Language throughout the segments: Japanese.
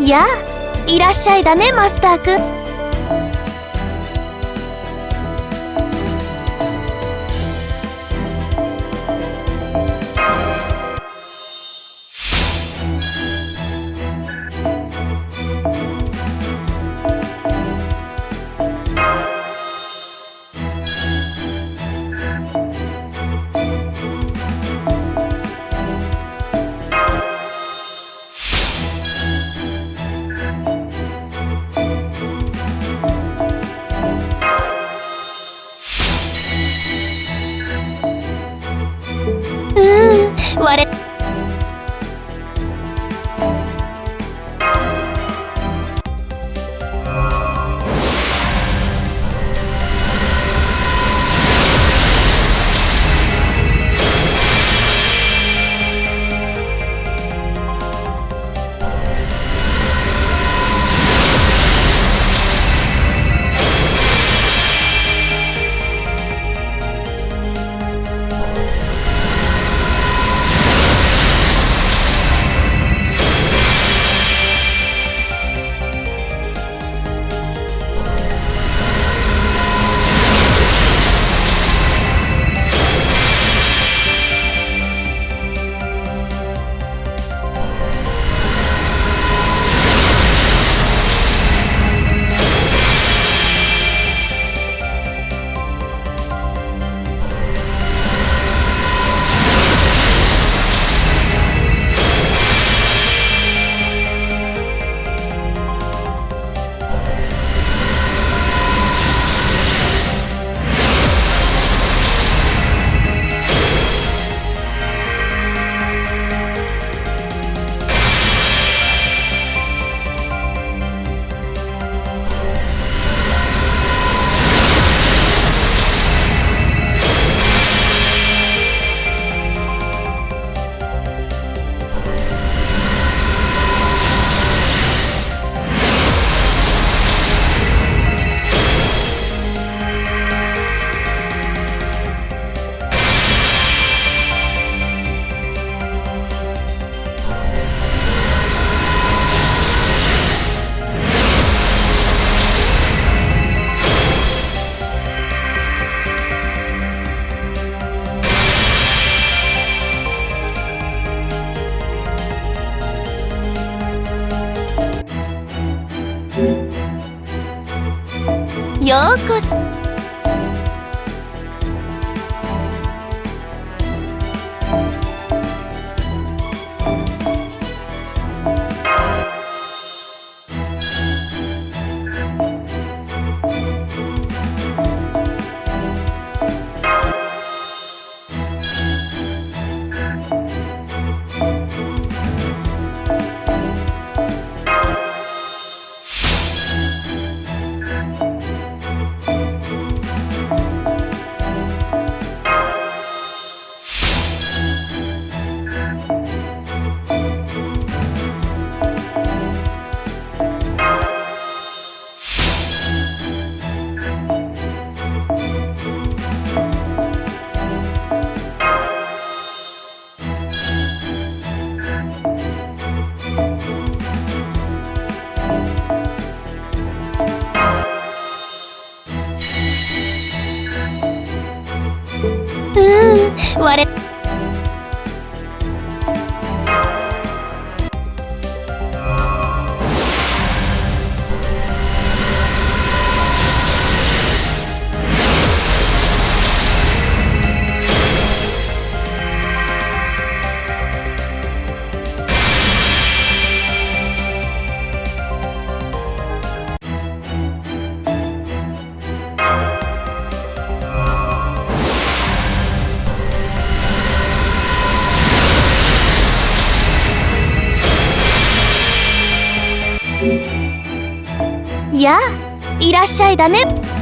やあいらっしゃいだねマスターくん。ようこそ。やあいらっしゃいだね。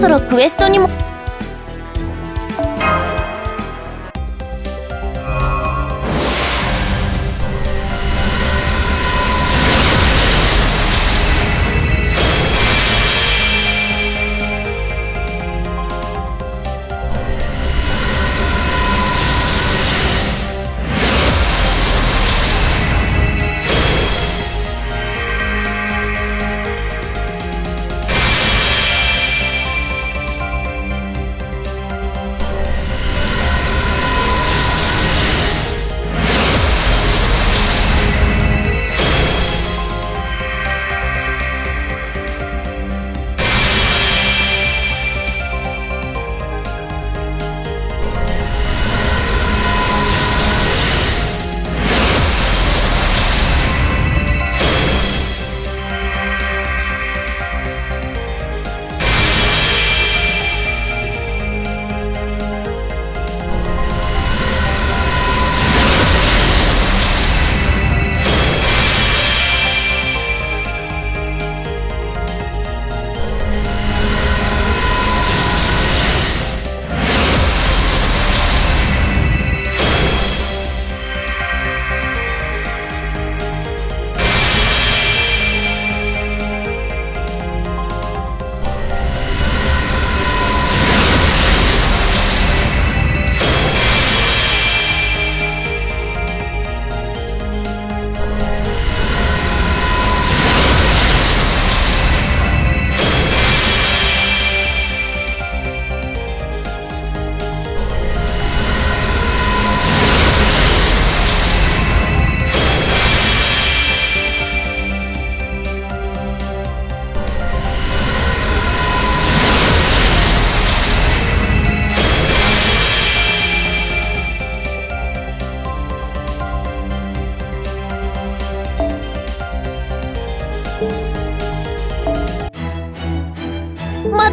そろクエストにも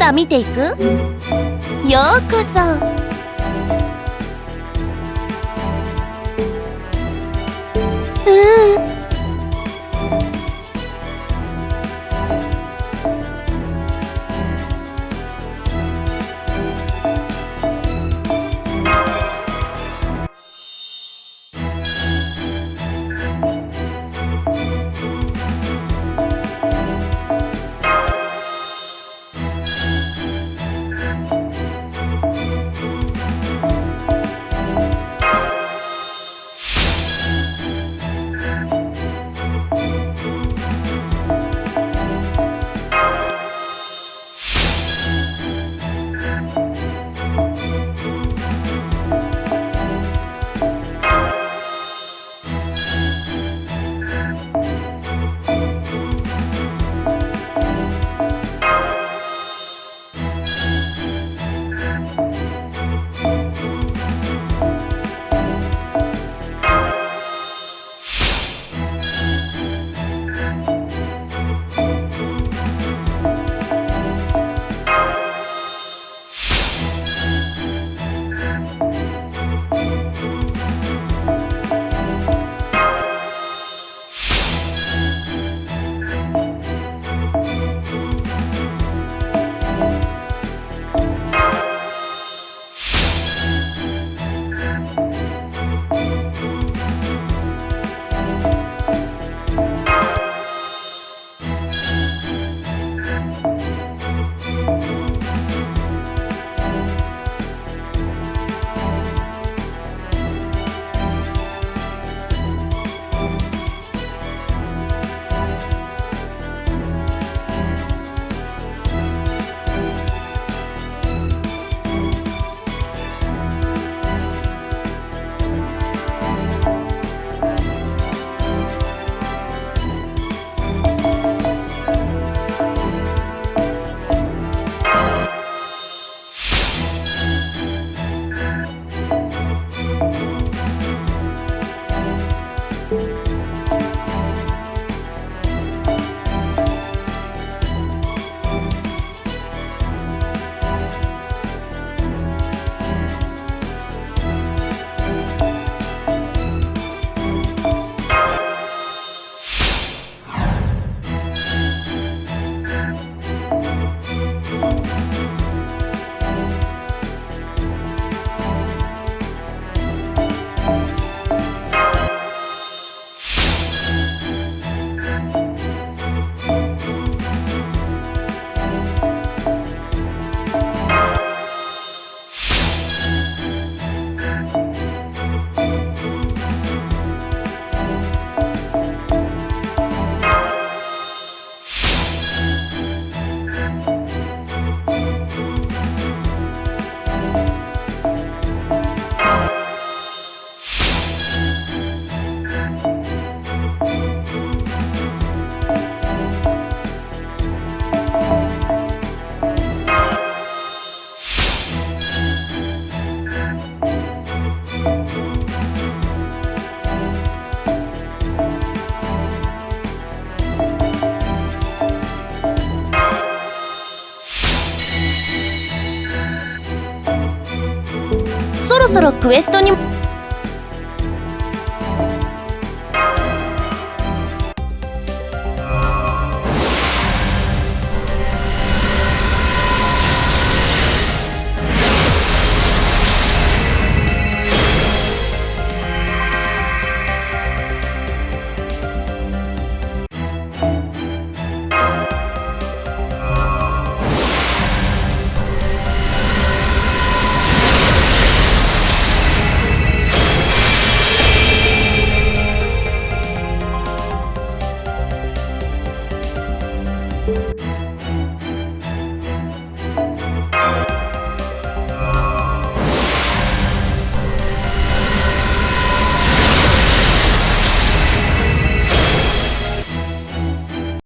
まだ見ていく？ようこそ。そろクエストに